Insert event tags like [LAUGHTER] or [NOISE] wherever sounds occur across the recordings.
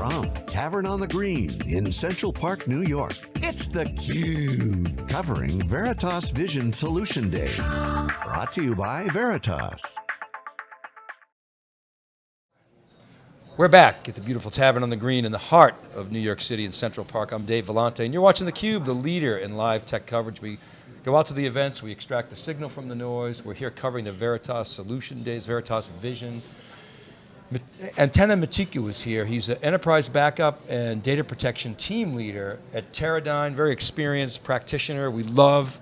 From Tavern on the Green in Central Park, New York, it's theCUBE, covering Veritas Vision Solution Day. Brought to you by Veritas. We're back at the beautiful Tavern on the Green in the heart of New York City in Central Park. I'm Dave Vellante, and you're watching theCUBE, the leader in live tech coverage. We go out to the events, we extract the signal from the noise. We're here covering the Veritas Solution Days, Veritas Vision. Antenna Matiku is here. He's an enterprise backup and data protection team leader at Teradyne, very experienced practitioner. We love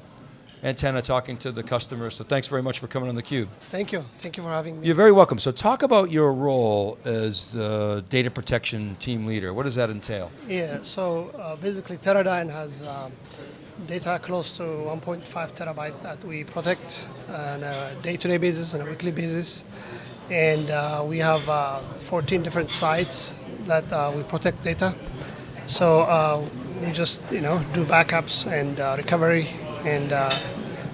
antenna talking to the customers. So thanks very much for coming on theCUBE. Thank you, thank you for having me. You're very welcome. So talk about your role as the data protection team leader. What does that entail? Yeah, so uh, basically Teradyne has um, data close to 1.5 terabyte that we protect on a day-to-day -day basis and a weekly basis. And uh, we have uh, 14 different sites that uh, we protect data. So uh, we just, you know, do backups and uh, recovery and uh,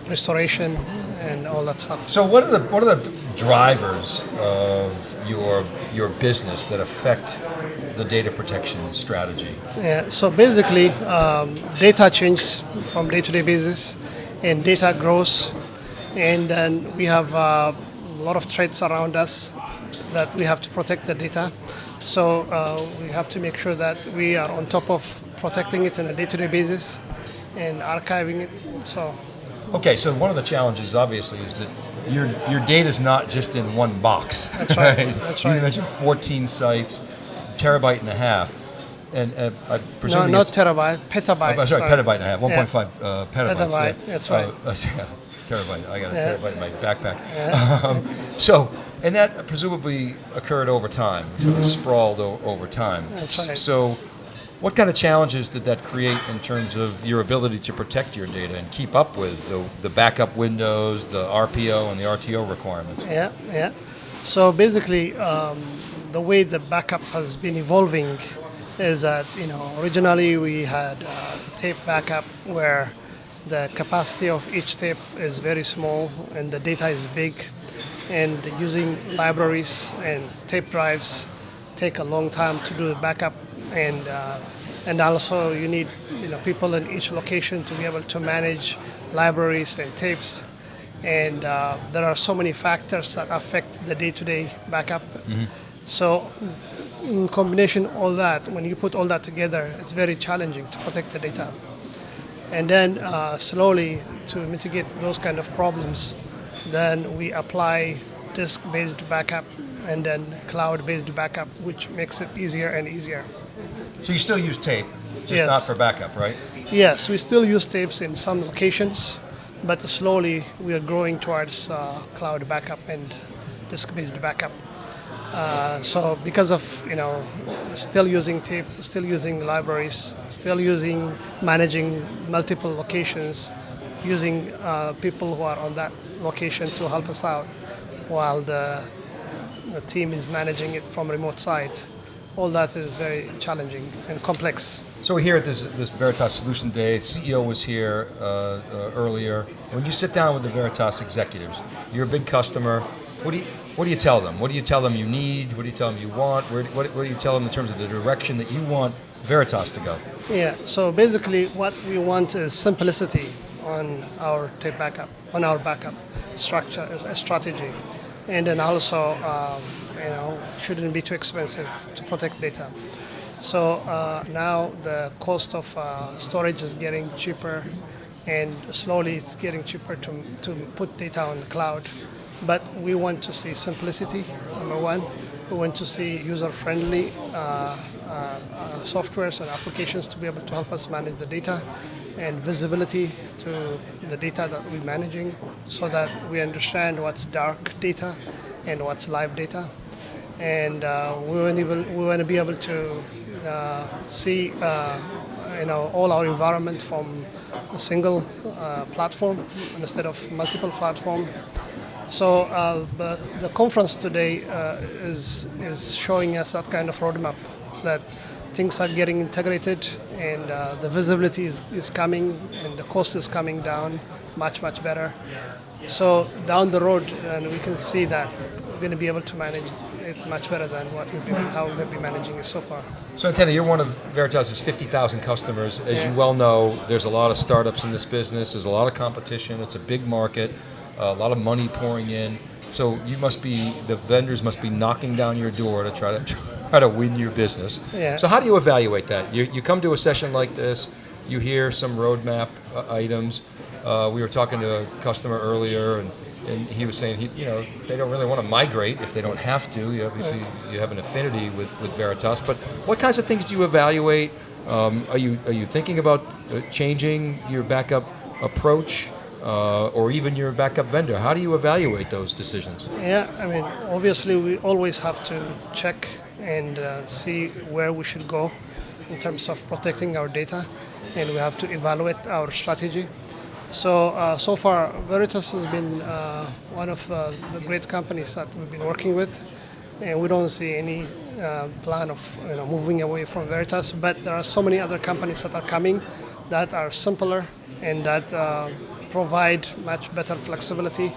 restoration and all that stuff. So what are the what are the drivers of your your business that affect the data protection strategy? Yeah, so basically um, data changes from day-to-day -day basis and data grows and then we have uh, lot of threats around us that we have to protect the data. So uh, we have to make sure that we are on top of protecting it on a day-to-day -day basis and archiving it. So. Okay, so one of the challenges obviously is that your your data is not just in one box. That's right. [LAUGHS] right? That's right. You mentioned 14 sites, terabyte and a half. And uh, I presume No, not terabyte, petabyte. Oh, sorry, sorry, petabyte and a half, 1.5 yeah. uh, petabytes. Petabyte, yeah. that's right. [LAUGHS] Uh, terabyte, I got a terabyte in my backpack. [LAUGHS] Um, so, and that presumably occurred over time, sort of mm -hmm. sprawled over time. That's right. So, what kind of challenges did that create in terms of your ability to protect your data and keep up with the, the backup windows, the RPO and the RTO requirements? Yeah, yeah. So basically, um, the way the backup has been evolving is that, you know, originally we had uh, tape backup where the capacity of each tape is very small and the data is big. And using libraries and tape drives take a long time to do the backup. And uh, and also you need you know people in each location to be able to manage libraries and tapes. And uh, there are so many factors that affect the day-to-day -day backup. Mm -hmm. so in combination all that when you put all that together it's very challenging to protect the data and then uh, slowly to mitigate those kind of problems then we apply disk-based backup and then cloud-based backup which makes it easier and easier so you still use tape, just yes. not for backup, right? Yes, we still use tapes in some locations, but slowly we are growing towards uh, cloud backup and disk-based backup. Uh, so because of you know still using tape, still using libraries, still using managing multiple locations, using uh, people who are on that location to help us out, while the the team is managing it from remote site all that is very challenging and complex. So here at this, this Veritas Solution Day. CEO was here uh, uh, earlier. When you sit down with the Veritas executives, you're a big customer. What do you what do you tell them? What do you tell them you need? What do you tell them you want? Where, what, what do you tell them in terms of the direction that you want Veritas to go? Yeah. So basically, what we want is simplicity on our tape backup, on our backup structure, strategy, and then also. Um, you know, shouldn't be too expensive to protect data. So uh, now the cost of uh, storage is getting cheaper and slowly it's getting cheaper to, to put data on the cloud. But we want to see simplicity, number one. We want to see user-friendly uh, uh, uh, softwares and applications to be able to help us manage the data and visibility to the data that we're managing so that we understand what's dark data and what's live data and uh, we want to we want to be able to uh, see uh, you know all our environment from a single uh, platform instead of multiple platform. So, uh, but the conference today uh, is is showing us that kind of roadmap that things are getting integrated and the visibility is, is coming and the cost is coming down much much better. So down the road, and we can see that we're going to be able to manage it much better than what we've been, how we've been managing it so far. So, Antenna, you're one of Veritas's 50,000 customers. As you well know, there's a lot of startups in this business. There's a lot of competition. It's a big market. A lot of money pouring in. So you must be the vendors must be knocking down your door to try to [LAUGHS] try to win your business. Yeah. So how do you evaluate that? You, you come to a session like this. You hear some roadmap uh, items. Uh, we were talking to a customer earlier, and, and he was saying he, you know they don't really want to migrate if they don't have to. You obviously you have an affinity with, with Veritas, but what kinds of things do you evaluate? Um, are you are you thinking about uh, changing your backup approach, uh, or even your backup vendor? How do you evaluate those decisions? Yeah, I mean, obviously, we always have to check and uh, see where we should go in terms of protecting our data, and we have to evaluate our strategy. So, uh, so far, Veritas has been uh, one of uh, the great companies that we've been working with, and we don't see any uh, plan of you know, moving away from Veritas. But there are so many other companies that are coming that are simpler and that provide much better flexibility.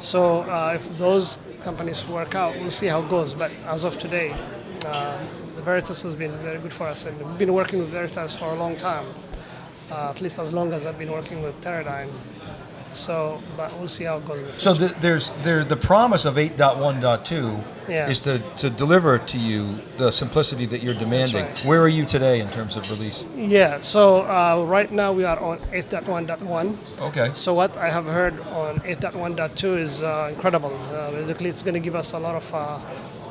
So uh, if those companies work out, we'll see how it goes. But as of today, uh, the Veritas has been very good for us, and we've been working with Veritas for a long time, uh, at least as long as I've been working with Teradyne. So, but we'll see how it goes. So the, there's there the promise of 8.1.2 Yeah. is to, to deliver to you the simplicity that you're demanding. right. Where are you today in terms of release? Yeah. So uh, right now we are on 8.1.1. Okay. So what I have heard on 8.1.2 is uh, incredible. Uh, basically, it's going to give us a lot of uh,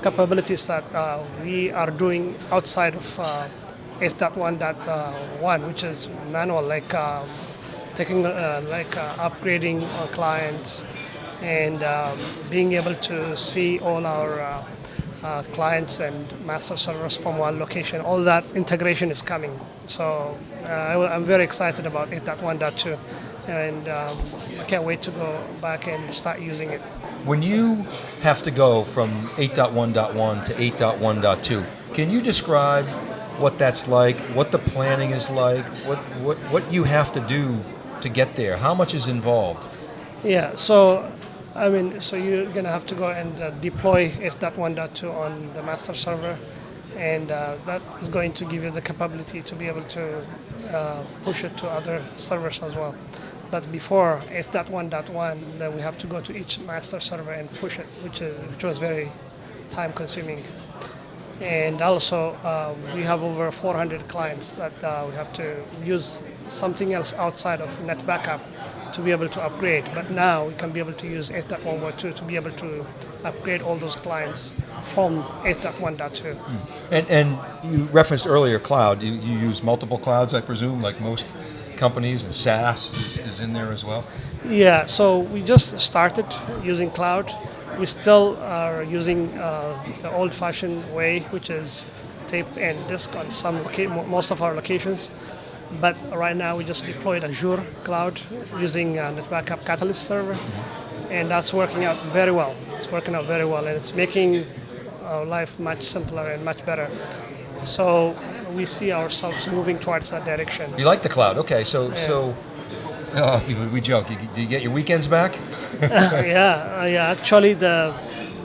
capabilities that uh, we are doing outside of uh, 8.1.1, which is manual, like um, taking, uh, like uh, upgrading our clients and um, being able to see all our uh, uh, clients and master servers from one location. All that integration is coming. So uh, I- I'm very excited about 8.1.2 and um, I can't wait to go back and start using it. When you have to go from 8.1.1 to 8.1.2, can you describe what that's like, what the planning is like, what, what, what you have to do to get there? How much is involved? Yeah, so I mean, so you're gonna have to go and uh, deploy 8.1.2 on the master server, and uh, that is going to give you the capability to be able to uh, push it to other servers as well. But before 8.1.1, then we have to go to each master server and push it, which is which was very time consuming. And also, uh, we have over 400 clients that uh, we have to use something else outside of NetBackup to be able to upgrade. But now we can be able to use 8.1.2 to be able to upgrade all those clients from 8.1.2. And, and you referenced earlier cloud. You, you use multiple clouds, I presume, like most companies, and SaaS is, is in there as well. Yeah, so we just started using cloud. We still are using uh, the old-fashioned way, which is tape and disk on some most of our locations. But right now we just deployed Azure cloud using uh, NetBackup Catalyst server, and that's working out very well. It's working out very well, and it's making our life much simpler and much better. So we see ourselves moving towards that direction. You like the cloud, okay? So so, [LAUGHS] uh, we, joke. You, do you get your weekends back? [LAUGHS] [LAUGHS] yeah, yeah. Actually, the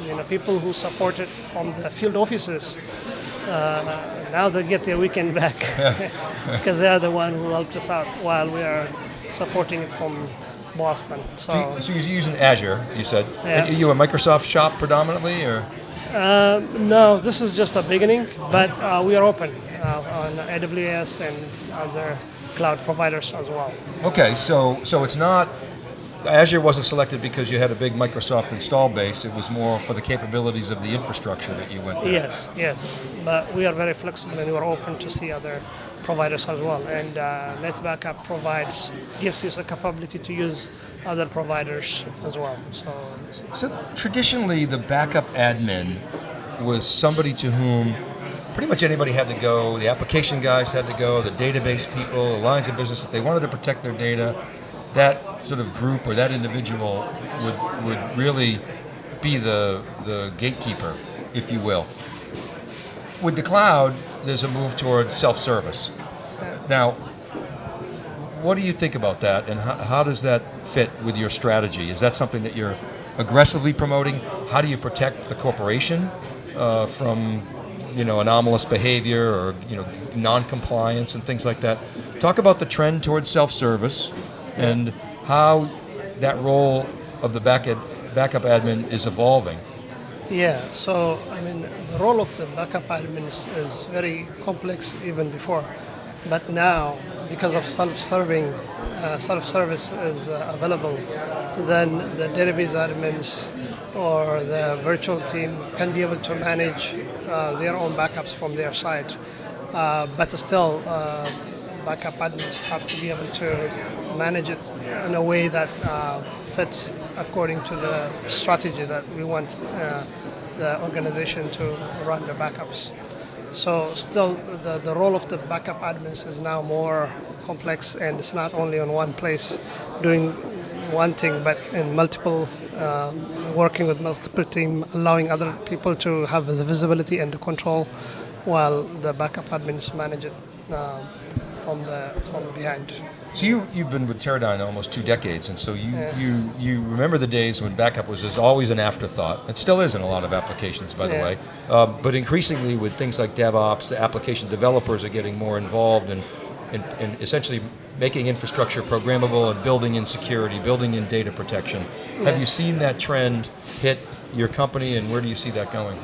you know people who support it from the field offices uh, now they get their weekend back because [LAUGHS] they are the one who helped us out while we are supporting it from Boston. So, So, you, so you're using Azure, you said. Yeah. And you a Microsoft shop predominantly, or uh, no, this is just a beginning, but uh, we are open uh, on AWS and other cloud providers as well. okay? So so it's not Azure wasn't selected because you had a big Microsoft install base. It was more for the capabilities of the infrastructure that you went. There. Yes, yes, but we are very flexible and we are open to see other providers as well. And uh, NetBackup provides gives you the capability to use other providers as well. So So traditionally, the backup admin was somebody to whom pretty much anybody had to go. The application guys had to go. The database people, the lines of business, if they wanted to protect their data, that sort of group or that individual would would really be the the gatekeeper, if you will. With the cloud, there's a move toward self-service. Now, what do you think about that, and how, how does that fit with your strategy? Is that something that you're aggressively promoting? How do you protect the corporation uh, from you know anomalous behavior or you know non-compliance and things like that. Talk about the trend towards self-service and how that role of the backup backup admin is evolving. Yeah, so I mean, the role of the backup admin is, is very complex even before, but now because of self-serving, uh, self-service is uh, available, then the database admins or the virtual team can be able to manage uh, their own backups from their side. Uh, but still, uh, backup admins have to be able to manage it in a way that uh, fits according to the strategy that we want uh, the organization to run the backups. So still, the, the role of the backup admins is now more complex and it's not only on one place doing one thing, but in multiple, uh, working with multiple team, allowing other people to have the visibility and the control while the backup admins manage it uh, from the from behind. So you you've been with Teradyne almost two decades, and so you you you remember the days when backup was just always an afterthought. It still is in a lot of applications, by the way. Um, but increasingly, with things like DevOps, the application developers are getting more involved in, in, in essentially making infrastructure programmable and building in security, building in data protection. Have you seen that trend hit your company, and where do you see that going?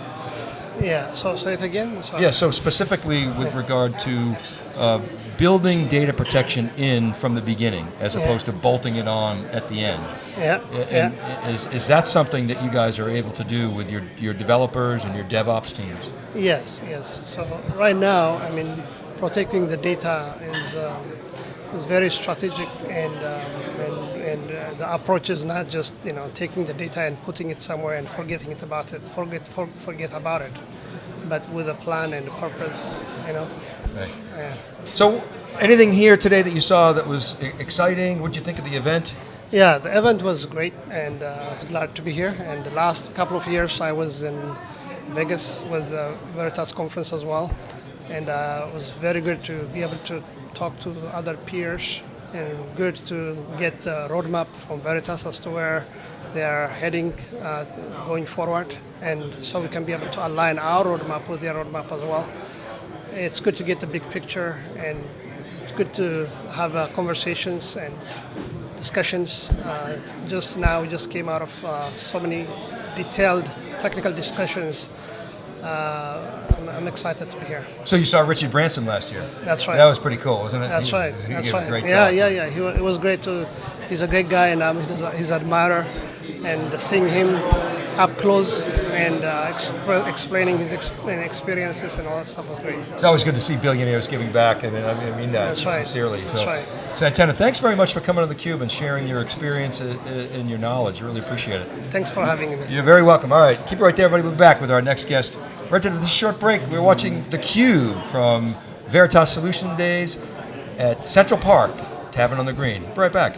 Yeah. So say it again. Sorry. Yeah, so specifically with regard to uh, building data protection in from the beginning, as Yeah. opposed to bolting it on at the end. Yeah. And Yeah. is, is that something that you guys are able to do with your, your developers and your DevOps teams? Yes, yes. So right now, I mean, protecting the data is um, is very strategic, and um, and, and uh, the approach is not just you know taking the data and putting it somewhere and forgetting it about it, forget for, forget about it, but with a plan and a purpose, you know. So, anything here today that you saw that was exciting? What did you think of the event? Yeah, the event was great, and uh, I was glad to be here. And the last couple of years, I was in Vegas with the Veritas conference as well, and uh, it was very good to be able to talk to other peers, and good to get the roadmap from Veritas as to where they are heading uh, going forward, and so we can be able to align our roadmap with their roadmap as well. It's good to get the big picture, and it's good to have uh, conversations and discussions. Uh, just now, we just came out of uh, so many detailed technical discussions. Uh, I'm, I'm excited to be here. So you saw Richard Branson last year. That's right. That was pretty cool, wasn't it? That's He- right. he That's right. Yeah, yeah, yeah. He, it was great to. He's a great guy, and I'm his, admirer. And seeing him up close and uh, expre- explaining his ex- experiences and all that stuff was great. It's always good to see billionaires giving back, and I mean, I mean that That's right. sincerely. That's so, right. So, Antenna, thanks very much for coming on theCUBE and sharing your experience uh, uh, and your knowledge. Really appreciate it. Thanks for having me. You're very welcome. All right, keep it right there, everybody. We'll be back with our next guest. Right after this short break, we're watching theCUBE from Veritas Solution Days at Central Park, Tavern on the Green. Be right back.